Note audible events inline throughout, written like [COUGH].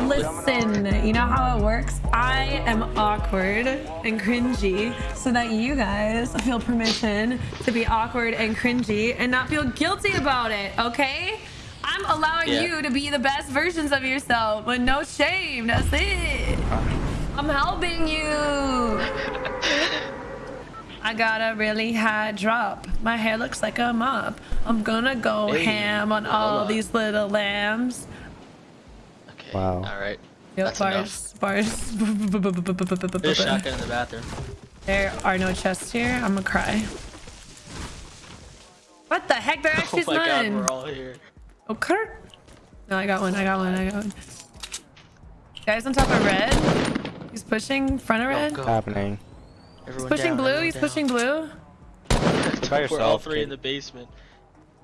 Listen, you know how it works? I am awkward and cringy so that you guys feel permission to be awkward and cringy and not feel guilty about it, okay? I'm allowing Yeah. you to be the best versions of yourself with no shame. That's it. I'm helping you. [LAUGHS] I got a really high drop. My hair looks like a mop. I'm gonna go Hey, ham on all on. these little lambs. Okay. Wow. All right. Yep, That's bars, bars. [LAUGHS] There's a shotgun in the bathroom. There are no chests here. I'm gonna cry. What the heck? There [LAUGHS] oh actually oh is my god, none. we're all here. Oh, Kurt. No, I got one. I got one. I got one. Guys on top of red. He's pushing front of Go, red. go. happening? Everyone Pushing down, blue. He's down. pushing blue. by We're all three kid. in the basement.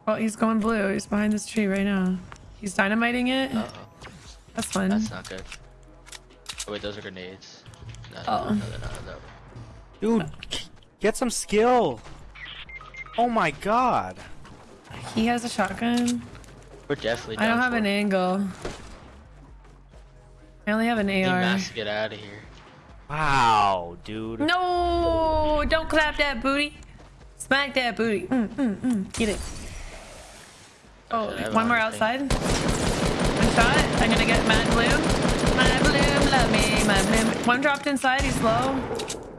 Well, he's going blue. He's behind this tree right now. He's dynamiting it. Uh oh. That's fun. That's not good. Oh wait, those are grenades. No, Oh. no, no, no, no. Dude, get some skill. Oh my god. He has a shotgun. We're definitely. I don't have for. an angle. I only have an Need AR. Max to get out of here. Wow, dude. No! Don't clap that booty. Smack that booty. Mm, mm, mm. Get it. Oh, Okay, I have one more outside. One shot. I'm gonna get Mad Bloom. Mad Bloom, love me. Mad Bloom. One dropped inside. He's low.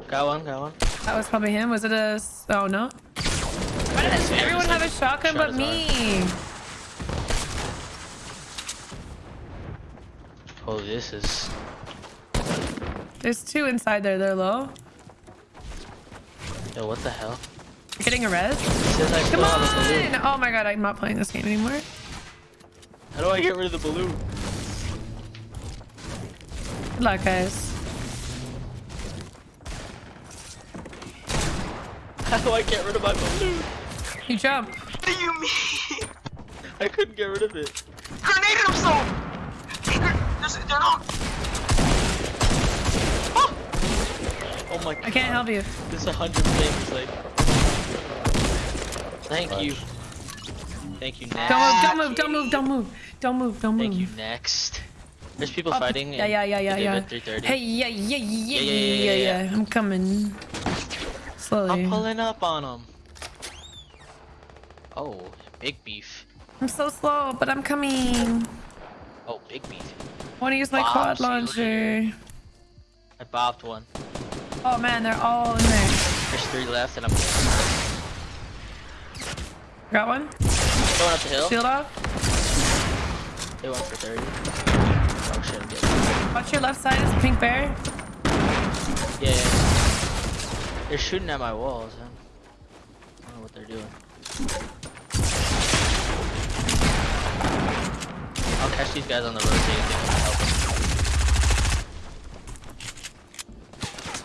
Got one, got one. That was probably him. Was it a... s- Oh, no. Why does everyone have a shotgun but me? Oh, this is. There's two inside there. They're low. Yo, what the hell? You're getting a res? It says I Come still have a balloon. on! Oh my god, I'm not playing this game anymore. How do I get rid of the balloon? Good luck, guys. How do I get rid of my balloon? You jump. What do you mean? [LAUGHS] I couldn't get rid of it. Grenade himself! Hey, gr- there's- they're not. Oh my god. I can't help you. There's a hundred things, like... Thank Fudge. you. Thank you, next. Don't move, don't move, don't move, don't move, don't move, don't move. Thank you, next. There's people oh, fighting. Yeah, yeah, yeah, yeah, yeah. Hey, yeah, yeah, yeah, yeah, yeah, yeah, yeah. I'm coming. Slowly. I'm pulling up on them. Oh, big beef. I'm so slow, but I'm coming. Oh, big beef. I want to use my Bob, quad launcher. I bopped one. Oh man, they're all in there. There's three left, and I'm Got one. going up the hill. Shield off. They went for 30. Oh shit, I'm getting. Watch your left side. Is a pink bear. Yeah, yeah. They're shooting at my walls. Huh? I don't know what they're doing. I'll catch these guys on the road so you can help them.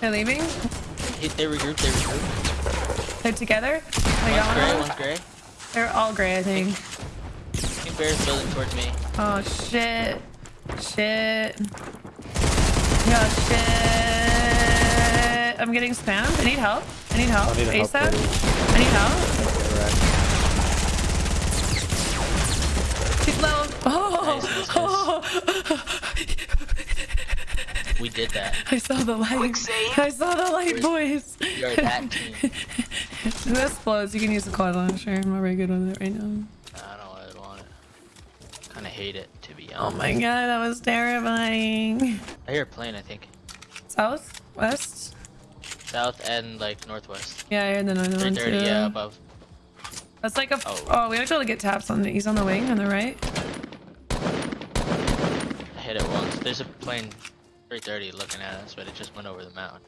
They're leaving. They, they regroup, they regroup. They're together. I One's gray, one's gray. They're all gray, I think. Pink bear's building towards me. Oh shit. Shit. Yeah, shit. I'm getting spammed. I need help. I need help. I need help, ASAP. too. I need help. She's low. Oh, Nice, [LAUGHS] nice, We did that. I saw the light. Quick save. I saw the light, boys. We are that team. [LAUGHS] this explodes. You can use the quad launcher. I'm not very good with it right now. I don't really want it. Kinda hate it, to be honest. Oh my god, that was terrifying. I hear a plane, I think. South? West? South and like northwest. Yeah, I heard the other one 330, too. yeah, above. That's like a. f- Oh. Oh. we have to be to get taps on. The, he's on the wing on the right. I hit it once. There's a plane 330 looking at us, but it just went over the mountain.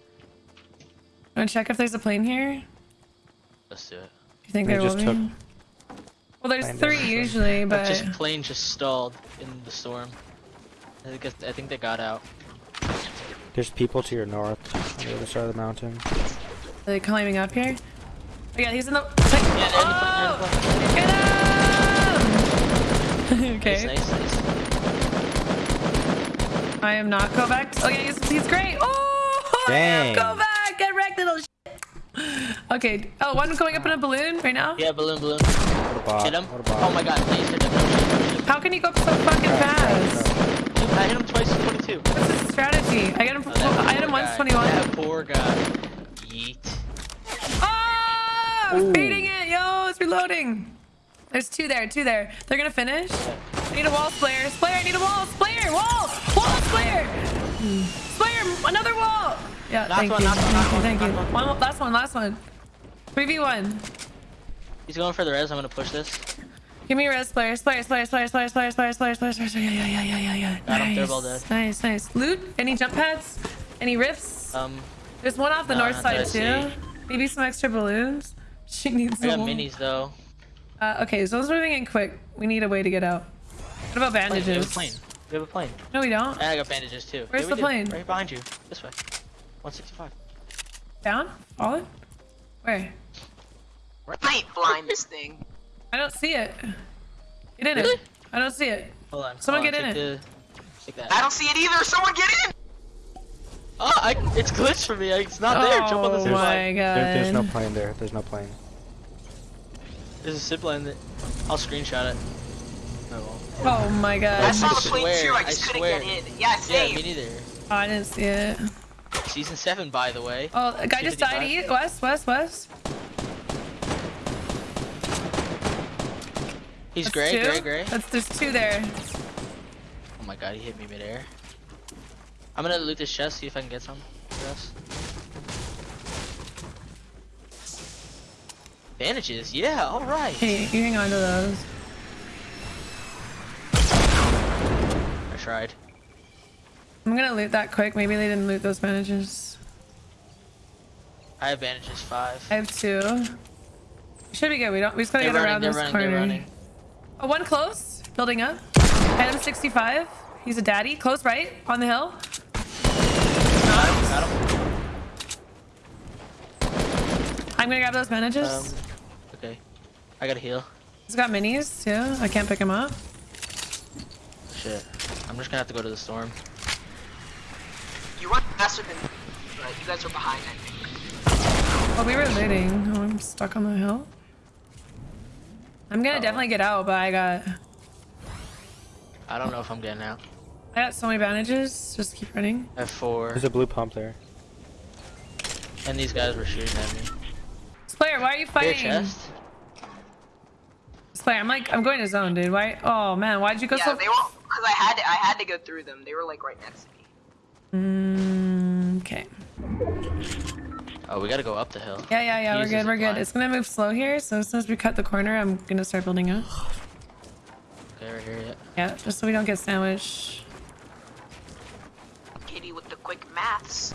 Want to check if there's a plane here? Let's do it. You think They there will just be? took- Well, there's three usually, But but just plane just stalled in the storm. I think I think they got out. There's people to your north on the other side of the mountain. are they climbing up here? Oh, yeah, he's in the. Yeah, they're the plane. The oh! Get him! [LAUGHS] okay. Nice, nice, nice. I am not go back. Oh yeah, he's, he's great. Oh, [LAUGHS] I Dang. go back. Get wrecked, little shit. Okay. Oh, one going up in a balloon right now. Yeah, balloon, balloon. What. Hit him. What a bot. Oh my god, please hit him. How can he go up so fucking fast? I hit him twice, 22. What's his strategy? I hit him. Oh, that I hit him once, 21. That poor guy. Yeet. Oh, I'm baiting it. Yo, it's reloading. There's two there. Two there. They're gonna finish. I need a wall sprayer. Sprayer. I need a wall. Sprayer. Wall. Wall. Sprayer. Sprayer. Another wall. Yeah. Last thank one, you. last one, last one, Thank you. last one. One. Last one. Last one. 3v1. He's going for the res. I'm gonna push this. Give me a res player, player, player, player, player, player, player, player, player, player. Yeah, yeah, yeah, yeah, yeah, yeah. Got him, they're Nice, dead. nice, nice. Loot? Any jump pads? Any rifts? Um, There's one off the no, north side too. See. Maybe some extra balloons. She needs I got some. minis though. Uh, okay, so let's moving in quick. We need a way to get out. What about Plane, we have bandages? plane. We have a plane. No, we don't. And I got bandages too. Where's Yeah, we the do. plane? Right behind you. This way. 165. Down? Fallen? Where? I ain't blind this thing. I don't see it. Get in it. I don't see it. Hold on. Someone hold get on, in take The, take that. I don't see it either. Someone get in. Oh, I, it's glitched for me. It's not there. Jump on the Oh zip my line. god. There, there's no plane there. There's no plane. There's a zip line that I'll screenshot it. I won't. Oh my god. I god. saw the I plane too. I just I couldn't swear. get in. Yeah, Yeah, me neither. Oh, I didn't see it. Season 7, by the way. Oh, a guy just died. 255. East, west, west, west. He's That's gray, two. gray, gray. That's there's two there. Oh my god, he hit me midair. I'm gonna loot this chest, see if I can get some. Yes. Bandages, yeah, alright. Hey, you hang on to those. Tried. I'm gonna loot that quick. Maybe they didn't loot those bandages. I have bandages 5. I have two. Should be good. We don't. We just gotta They're get running, around this running, corner. Oh, one close. Building up. Item 65. He's a daddy. Close right on the hill. Got him, got him. I'm gonna grab those bandages. Um, okay. I gotta heal. He's got minis too. I can't pick him up. Shit. I'm just gonna have to go to the storm. You run faster than. but you guys are behind. I think. Oh, we were looting. Oh, I'm stuck on the hill. I'm gonna Uh-oh. definitely get out, but I got I don't know if I'm getting out. I got so many bandages. Just keep running. I have 4. There's a blue pump there. And these guys were shooting at me. Slayer, why are you Here, fighting? chest. Slayer, I'm like I'm going to zone, dude. Why? Oh man, why'd you go Yeah, so? They were because I had to. I had to go through them. They were like right next to me. Mm, okay. Oh, we gotta go up the hill. Yeah, yeah, yeah. We're good. We're good. It's gonna move slow here. So as soon as we cut the corner, I'm gonna start building up. Okay, right here, yeah. Yeah, just so we don't get sandwiched. Kitty with the quick maths.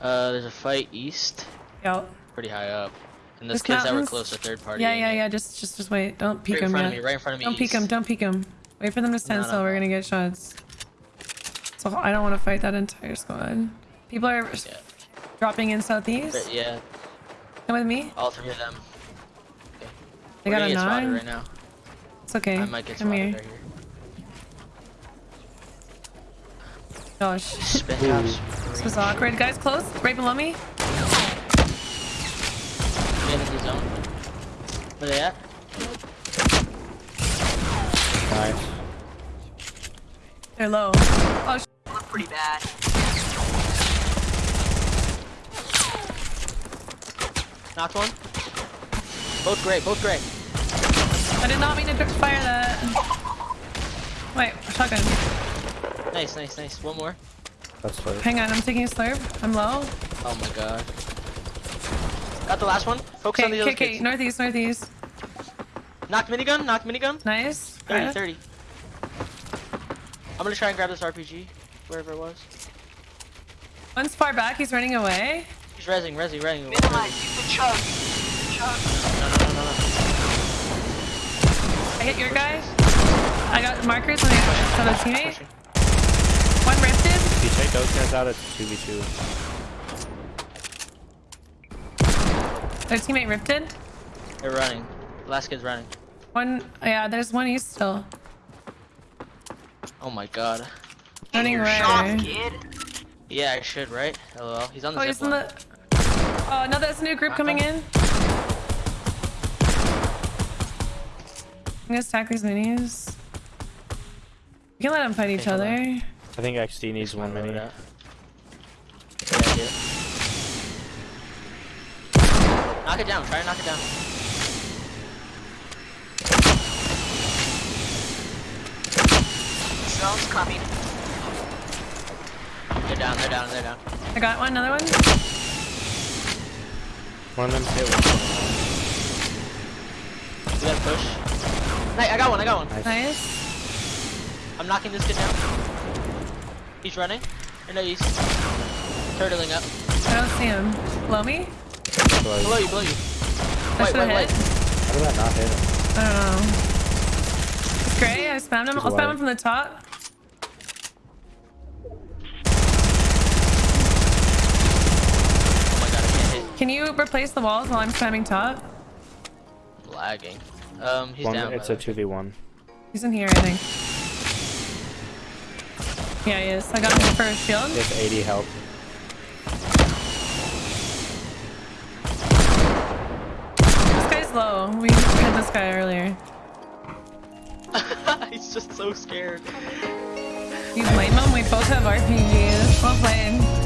Uh, there's a fight east, Yeah. pretty high up. And those This kids that were mountains- close to third party. Yeah, yeah, yeah. Just, just, just wait. Don't peek Right in them front yet. of me, right in front of me. Don't peek east. them. Don't peek them. Wait for them to stand No, no, still. We're no. gonna get shots. So I don't want to fight that entire squad. People are Yeah. dropping in southeast. But yeah, Come with me. all three of them. Okay. They We're got a get nine. right now. It's okay. I might get Come spotted here. right here. Gosh. Spin Ooh. tops. This was awkward. Guys, close. Right below me. Where they at? Nice. They're low. Oh, sh Look pretty bad. Knocked one. Both great, both great. I did not mean to fire that. Wait, shotgun. Nice, nice, nice. One more. That's close. Hang on, I'm taking a slurp. I'm low. Oh my god. Got the last one. Focus on Okay, the okay, other okay. kids. Northeast, northeast. Knocked minigun, knocked minigun. Nice. 30, Got it. 30. I'm gonna try and grab this RPG, wherever it was. One's far back. He's running away. He's rezzing, rezzing, rezzing. Minimize. Use the chug. Use the chug. No, no, no, no, no. I hit your guy. I got markers on the other teammate. Pushing. One rifted. If you take those guys out, it's 2v2. Their teammate rifted. They're running. Last kid's running. One. Yeah, there's one east still. Oh my god. Running Your right. shot, kid. Yeah, I should, right? LOL. He's on the Oh, zip he's in the. Oh, no, there's a new group coming in. I'm gonna stack these minis. We can let them fight each other. I think XD needs one Load mini. it up. Yeah, I do. Knock it down. Try to knock it down. Zone's coming. They're down. They're down. They're down. I got one, another one. One of them hit one. We gotta push. Hey, I got one. I got one. Nice. Nice. I'm knocking this kid down. He's running. Or no, he's turtling up. I don't see him. Below me? Below you. Below you. Below you. I Wait, should wait, have wait. hit. How did that not hit him? I don't know. It's gray. I spammed him. He's I'll spam alive. him from the top. Oh my god, I can't hit. Can you replace the walls while I'm spamming top? Lagging. Um, he's One, down. it's a 2v1. He's in here, I think. Yeah, he is. I got him for a shield. He has 80 health. We hit this guy earlier. [LAUGHS] he's just so scared. You blame him? We both have RPGs. Well played.